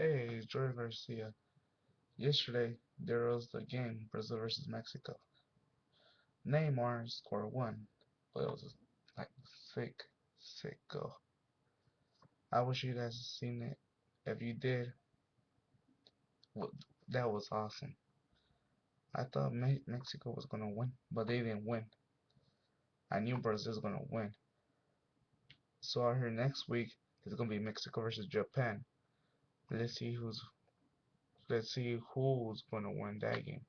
Hey, Jorge Garcia. Yesterday, there was the game, Brazil versus Mexico. Neymar scored one, but it was like sick, sick goal. I wish you guys had seen it. If you did, well, that was awesome. I thought Me Mexico was gonna win, but they didn't win. I knew Brazil was gonna win. So I heard next week it's gonna be Mexico versus Japan. Let's see who's let's see who's gonna win that game.